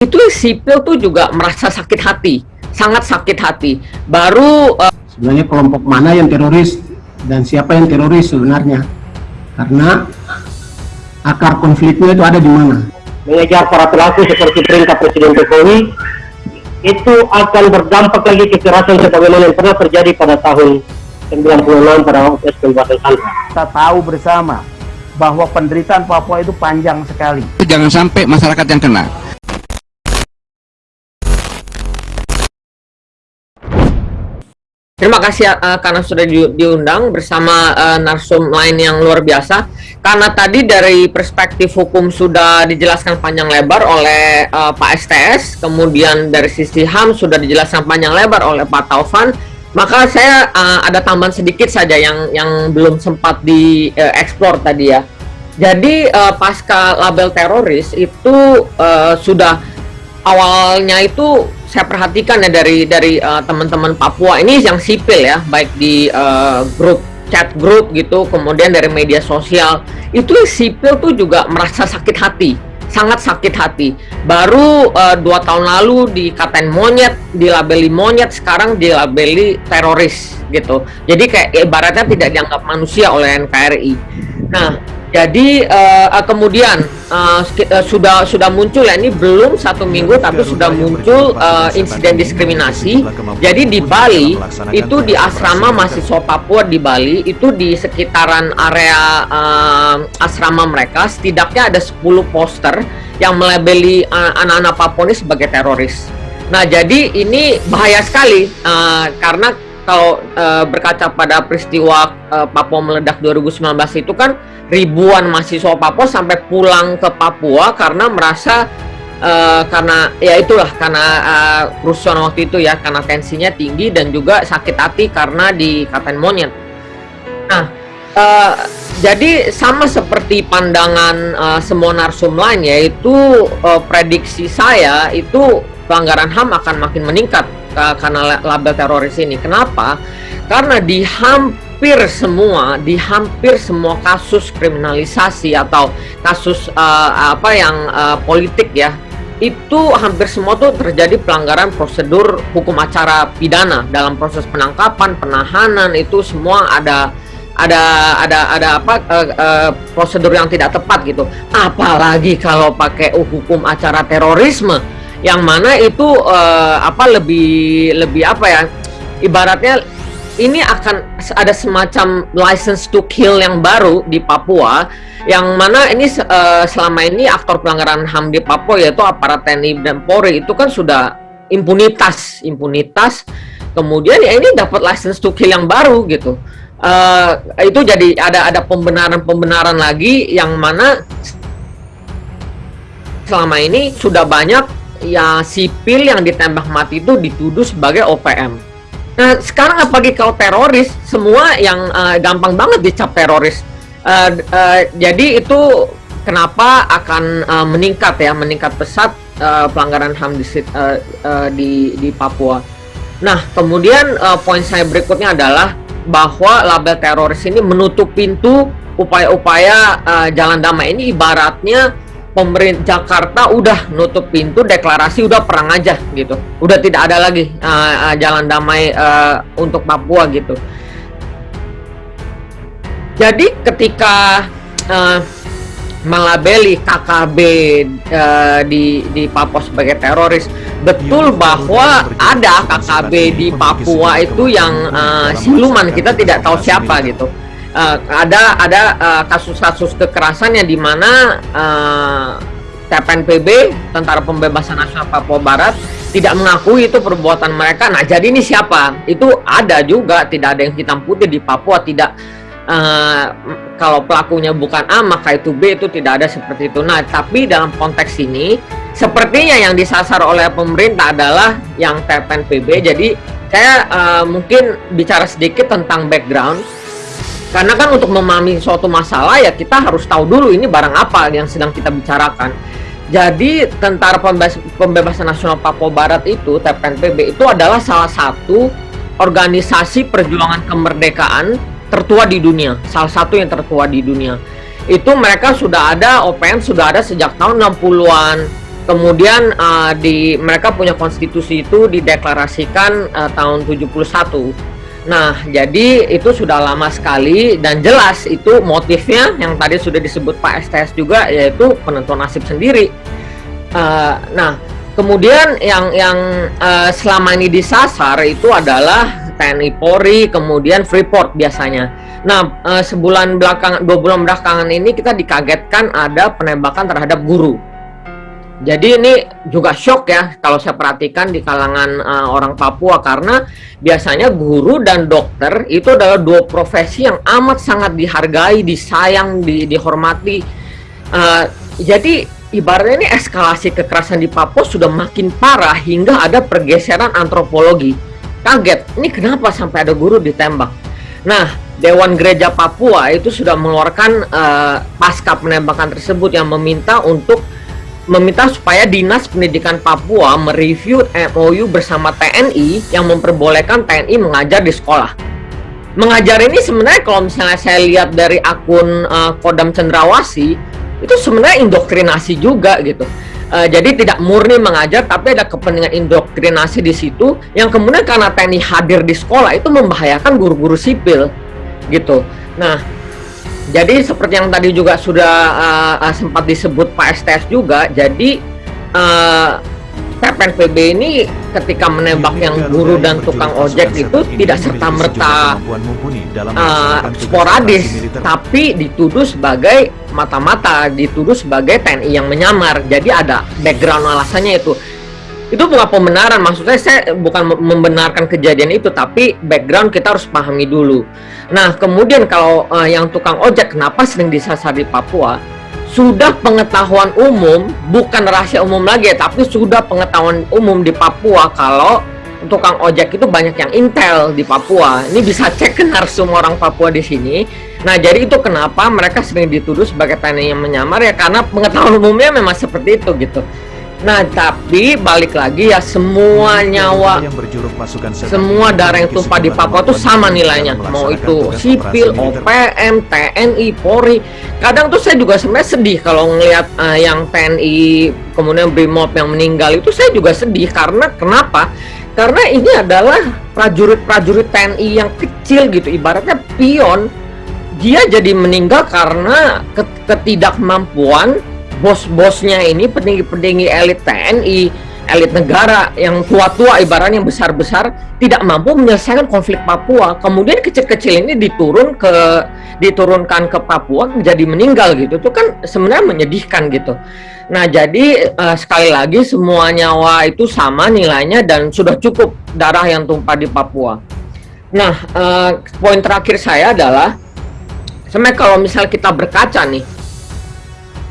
itu sipil tuh juga merasa sakit hati, sangat sakit hati. Baru uh, sebenarnya kelompok mana yang teroris dan siapa yang teroris sebenarnya, karena akar konfliknya itu ada di mana. Mengejar para pelaku seperti perintah Presiden Jokowi itu akan berdampak lagi kekerasan sebagaimana yang pernah terjadi pada tahun 96 pada waktu pembebasan Sandra. Kita tahu bersama bahwa penderitaan Papua itu panjang sekali. Jangan sampai masyarakat yang kena. Terima kasih uh, karena sudah di, diundang bersama uh, narsum lain yang luar biasa. Karena tadi dari perspektif hukum sudah dijelaskan panjang lebar oleh uh, Pak STS, kemudian dari sisi HAM sudah dijelaskan panjang lebar oleh Pak Taufan, maka saya uh, ada tambahan sedikit saja yang yang belum sempat dieksplor uh, tadi ya. Jadi uh, pasca label teroris itu uh, sudah awalnya itu saya perhatikan ya dari dari uh, teman-teman Papua ini yang sipil ya, baik di uh, grup chat grup gitu, kemudian dari media sosial itu sipil tuh juga merasa sakit hati, sangat sakit hati. Baru uh, dua tahun lalu dikatain monyet, dilabeli monyet, sekarang dilabeli teroris gitu. Jadi kayak ibaratnya tidak dianggap manusia oleh NKRI. Nah, jadi uh, kemudian uh, sudah sudah muncul ya ini belum satu minggu tapi sudah muncul uh, insiden diskriminasi. Jadi di Bali itu di asrama mahasiswa Papua di Bali itu di sekitaran area uh, asrama mereka setidaknya ada 10 poster yang melabeli anak-anak Papua ini sebagai teroris. Nah jadi ini bahaya sekali uh, karena kalau uh, berkaca pada peristiwa uh, Papua meledak 2019 itu kan ribuan mahasiswa Papua sampai pulang ke Papua karena merasa uh, karena ya itulah karena uh, waktu itu ya karena tensinya tinggi dan juga sakit hati karena dikatain monyet. Nah, uh, jadi sama seperti pandangan uh, semua narsum lain yaitu uh, prediksi saya itu pelanggaran HAM akan makin meningkat karena label teroris ini. Kenapa? Karena di HAM hampir semua di hampir semua kasus kriminalisasi atau kasus uh, apa yang uh, politik ya itu hampir semua tuh terjadi pelanggaran prosedur hukum acara pidana dalam proses penangkapan penahanan itu semua ada ada ada ada apa uh, uh, prosedur yang tidak tepat gitu apalagi kalau pakai hukum acara terorisme yang mana itu uh, apa lebih lebih apa ya ibaratnya ini akan ada semacam license to kill yang baru di Papua yang mana ini uh, selama ini aktor pelanggaran HAM di Papua yaitu aparat TNI dan Polri itu kan sudah impunitas impunitas. Kemudian ya ini dapat license to kill yang baru gitu. Uh, itu jadi ada ada pembenaran-pembenaran lagi yang mana selama ini sudah banyak ya sipil yang ditembak mati itu dituduh sebagai OPM Nah, sekarang apalagi kalau teroris, semua yang uh, gampang banget dicap teroris. Uh, uh, jadi itu kenapa akan uh, meningkat ya, meningkat pesat uh, pelanggaran HAM di, uh, uh, di di Papua. Nah, kemudian uh, poin saya berikutnya adalah bahwa label teroris ini menutup pintu upaya-upaya uh, jalan damai ini ibaratnya pemerintah Jakarta udah nutup pintu deklarasi udah perang aja gitu. Udah tidak ada lagi uh, uh, jalan damai uh, untuk Papua gitu. Jadi ketika uh, melabeli KKB uh, di di Papua sebagai teroris betul bahwa ada KKB di Papua itu yang uh, siluman kita tidak tahu siapa gitu uh, ada ada eh, kasus-kasus uh, kekerasan yang di mana uh, eh, TPNPB Tentara Pembebasan Nasional Papua Barat tidak mengakui itu perbuatan mereka. Nah, jadi ini siapa? Itu ada juga, tidak ada yang hitam putih di Papua, tidak uh, kalau pelakunya bukan A maka itu B itu tidak ada seperti itu. Nah, tapi dalam konteks ini sepertinya yang disasar oleh pemerintah adalah yang TPNPB. Jadi saya uh, mungkin bicara sedikit tentang background karena kan untuk memahami suatu masalah ya kita harus tahu dulu ini barang apa yang sedang kita bicarakan. Jadi Tentara Pembebasan Nasional Papua Barat itu TPNPB itu adalah salah satu organisasi perjuangan kemerdekaan tertua di dunia, salah satu yang tertua di dunia. Itu mereka sudah ada OPM sudah ada sejak tahun 60-an kemudian uh, di mereka punya konstitusi itu dideklarasikan uh, tahun 71 Nah, jadi itu sudah lama sekali dan jelas itu motifnya yang tadi sudah disebut Pak STS juga yaitu penentuan nasib sendiri. Uh, nah, kemudian yang yang uh, selama ini disasar itu adalah TNI Polri, kemudian Freeport biasanya. Nah, uh, sebulan belakang, dua bulan belakangan ini kita dikagetkan ada penembakan terhadap guru jadi ini juga shock ya kalau saya perhatikan di kalangan uh, orang Papua karena biasanya guru dan dokter itu adalah dua profesi yang amat sangat dihargai, disayang, di, dihormati. Uh, jadi ibaratnya ini eskalasi kekerasan di Papua sudah makin parah hingga ada pergeseran antropologi. Kaget, ini kenapa sampai ada guru ditembak? Nah, Dewan Gereja Papua itu sudah mengeluarkan uh, pasca penembakan tersebut yang meminta untuk meminta supaya Dinas Pendidikan Papua mereview MOU bersama TNI yang memperbolehkan TNI mengajar di sekolah. Mengajar ini sebenarnya kalau misalnya saya lihat dari akun uh, Kodam Cendrawasi itu sebenarnya indoktrinasi juga gitu. Uh, jadi tidak murni mengajar tapi ada kepentingan indoktrinasi di situ yang kemudian karena TNI hadir di sekolah itu membahayakan guru-guru sipil gitu. Nah, jadi seperti yang tadi juga sudah uh, sempat disebut Pak STS juga, jadi uh, PB ini ketika menembak yang guru dan tukang ojek itu tidak serta merta uh, sporadis, tapi dituduh sebagai mata-mata, dituduh sebagai TNI yang menyamar. Jadi ada background alasannya itu itu bukan pembenaran maksudnya saya bukan membenarkan kejadian itu tapi background kita harus pahami dulu. Nah kemudian kalau uh, yang tukang ojek kenapa sering disasar di Papua? Sudah pengetahuan umum bukan rahasia umum lagi tapi sudah pengetahuan umum di Papua kalau tukang ojek itu banyak yang intel di Papua. Ini bisa cek ke narsum orang Papua di sini. Nah jadi itu kenapa mereka sering dituduh sebagai TNI yang menyamar ya karena pengetahuan umumnya memang seperti itu gitu Nah, tapi balik lagi ya semua nyawa yang berjuruk pasukan semua darah yang tumpah di Papua itu sama nilainya. Mau itu sipil, OPM, TNI, Polri. Kadang tuh saya juga sebenarnya sedih kalau ngelihat uh, yang TNI kemudian BRIMOB yang meninggal itu saya juga sedih karena kenapa? Karena ini adalah prajurit-prajurit TNI yang kecil gitu, ibaratnya pion. Dia jadi meninggal karena ketidakmampuan bos-bosnya ini petinggi-petinggi elit TNI, elit negara yang tua-tua ibaratnya yang besar-besar tidak mampu menyelesaikan konflik Papua. Kemudian kecil-kecil ini diturun ke diturunkan ke Papua menjadi meninggal gitu. Itu kan sebenarnya menyedihkan gitu. Nah, jadi uh, sekali lagi semua nyawa itu sama nilainya dan sudah cukup darah yang tumpah di Papua. Nah, uh, poin terakhir saya adalah sebenarnya kalau misal kita berkaca nih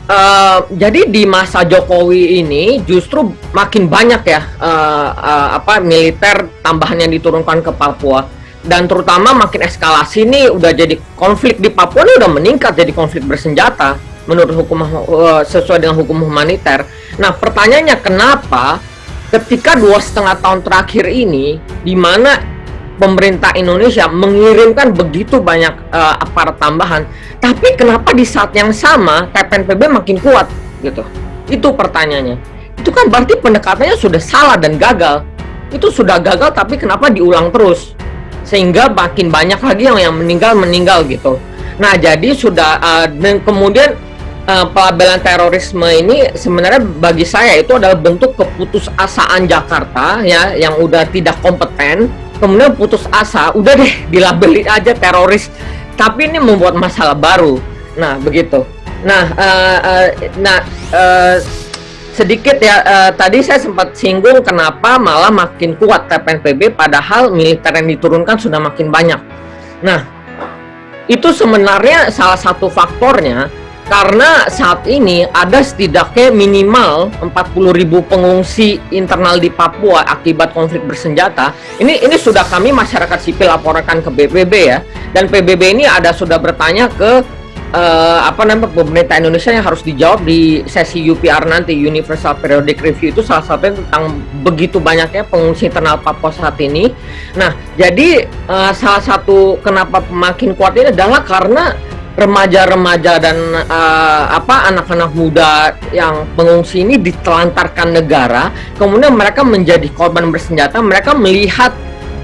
Uh, jadi di masa Jokowi ini justru makin banyak ya uh, uh, apa militer tambahan yang diturunkan ke Papua dan terutama makin eskalasi ini udah jadi konflik di Papua ini udah meningkat jadi konflik bersenjata menurut hukum uh, sesuai dengan hukum humaniter. Nah pertanyaannya kenapa ketika dua setengah tahun terakhir ini di mana pemerintah Indonesia mengirimkan begitu banyak uh, aparat tambahan, tapi kenapa di saat yang sama TPNPB makin kuat gitu? Itu pertanyaannya. Itu kan berarti pendekatannya sudah salah dan gagal. Itu sudah gagal tapi kenapa diulang terus? Sehingga makin banyak lagi yang yang meninggal meninggal gitu. Nah, jadi sudah uh, dan kemudian uh, pelabelan terorisme ini sebenarnya bagi saya itu adalah bentuk keputusasaan Jakarta ya yang udah tidak kompeten kemudian putus asa udah deh dilabeli aja teroris. Tapi ini membuat masalah baru. Nah begitu. Nah uh, uh, nah uh, sedikit ya uh, tadi saya sempat singgung kenapa malah makin kuat TPNPB padahal militer yang diturunkan sudah makin banyak. Nah itu sebenarnya salah satu faktornya karena saat ini ada setidaknya minimal 40.000 pengungsi internal di Papua akibat konflik bersenjata. Ini ini sudah kami masyarakat sipil laporkan ke BPB ya. Dan PBB ini ada sudah bertanya ke uh, apa namanya pemerintah Indonesia yang harus dijawab di sesi UPR nanti Universal Periodic Review itu salah satunya tentang begitu banyaknya pengungsi internal Papua saat ini. Nah, jadi uh, salah satu kenapa makin kuat ini adalah karena remaja-remaja dan uh, apa anak-anak muda yang pengungsi ini ditelantarkan negara, kemudian mereka menjadi korban bersenjata, mereka melihat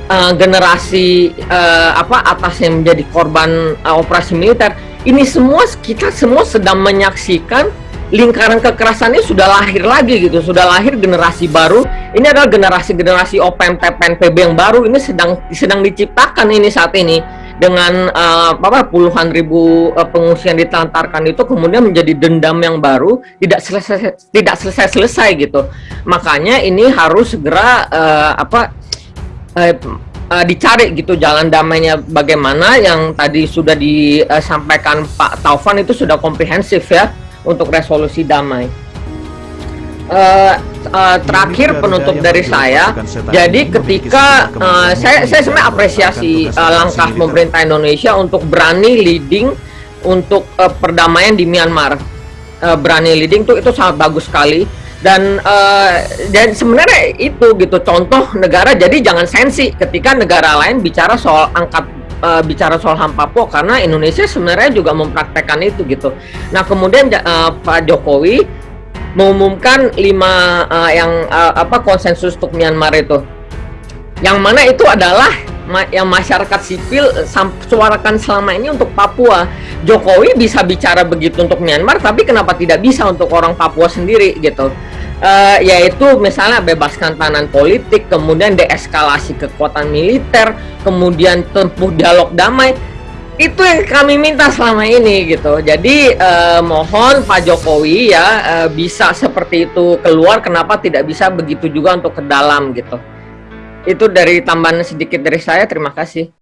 uh, generasi uh, apa atas yang menjadi korban uh, operasi militer. Ini semua kita semua sedang menyaksikan lingkaran kekerasan ini sudah lahir lagi gitu, sudah lahir generasi baru. Ini adalah generasi-generasi OPM, TPN, PB yang baru ini sedang sedang diciptakan ini saat ini dengan uh, apa puluhan ribu uh, pengungsi yang ditelantarkan itu kemudian menjadi dendam yang baru tidak selesai tidak selesai selesai gitu. Makanya ini harus segera uh, apa uh, uh, dicari gitu jalan damainya bagaimana. Yang tadi sudah disampaikan Pak Taufan itu sudah komprehensif ya untuk resolusi damai uh, uh, terakhir penutup dari saya. Jadi ketika uh, saya saya sebenarnya apresiasi uh, langkah pemerintah Indonesia untuk berani leading untuk uh, perdamaian di Myanmar. Uh, berani leading tuh itu sangat bagus sekali dan uh, dan sebenarnya itu gitu contoh negara jadi jangan sensi ketika negara lain bicara soal angkat uh, bicara soal HAM Papua karena Indonesia sebenarnya juga mempraktekkan itu gitu. Nah, kemudian uh, Pak Jokowi mengumumkan lima uh, yang uh, apa konsensus untuk Myanmar itu. Yang mana itu adalah ma yang masyarakat sipil suarakan selama ini untuk Papua. Jokowi bisa bicara begitu untuk Myanmar, tapi kenapa tidak bisa untuk orang Papua sendiri gitu? Uh, yaitu misalnya bebaskan tahanan politik, kemudian deeskalasi kekuatan militer, kemudian tempuh dialog damai itu yang kami minta selama ini gitu. Jadi eh, mohon Pak Jokowi ya eh, bisa seperti itu keluar. Kenapa tidak bisa begitu juga untuk ke dalam gitu? Itu dari tambahan sedikit dari saya. Terima kasih.